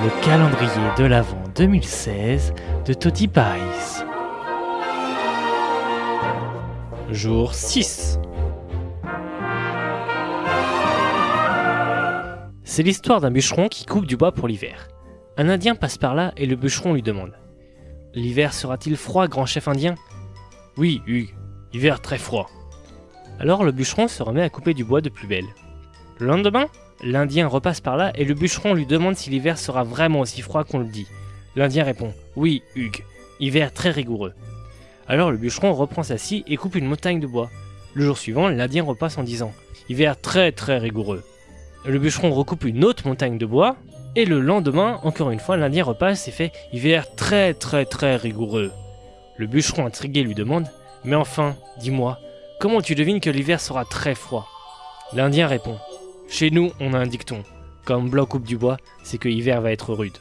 Le calendrier de l'Avent 2016 de Toddy Pies. Jour 6 C'est l'histoire d'un bûcheron qui coupe du bois pour l'hiver. Un indien passe par là et le bûcheron lui demande L'hiver sera-t-il froid, grand chef indien? Oui, Hugues, hiver très froid. Alors le bûcheron se remet à couper du bois de plus belle. Le lendemain, l'Indien repasse par là et le bûcheron lui demande si l'hiver sera vraiment aussi froid qu'on le dit. L'Indien répond Oui, Hugues, hiver très rigoureux. Alors le bûcheron reprend sa scie et coupe une montagne de bois. Le jour suivant, l'Indien repasse en disant Hiver très très rigoureux. Le bûcheron recoupe une autre montagne de bois et le lendemain, encore une fois, l'Indien repasse et fait Hiver très très très rigoureux. Le bûcheron intrigué lui demande Mais enfin, dis-moi, comment tu devines que l'hiver sera très froid? L'Indien répond chez nous, on a un dicton. Comme bloc coupe du bois, c'est que l'hiver va être rude.